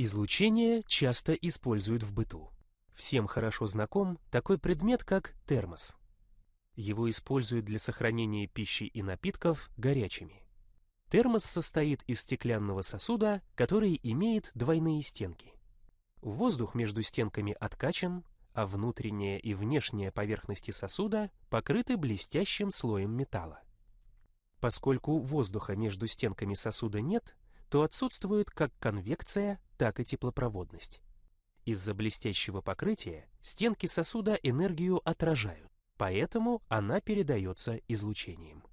Излучение часто используют в быту. Всем хорошо знаком такой предмет, как термос. Его используют для сохранения пищи и напитков горячими. Термос состоит из стеклянного сосуда, который имеет двойные стенки. Воздух между стенками откачан, а внутренняя и внешняя поверхности сосуда покрыты блестящим слоем металла. Поскольку воздуха между стенками сосуда нет, то отсутствует как конвекция, так и теплопроводность. Из-за блестящего покрытия стенки сосуда энергию отражают, поэтому она передается излучением.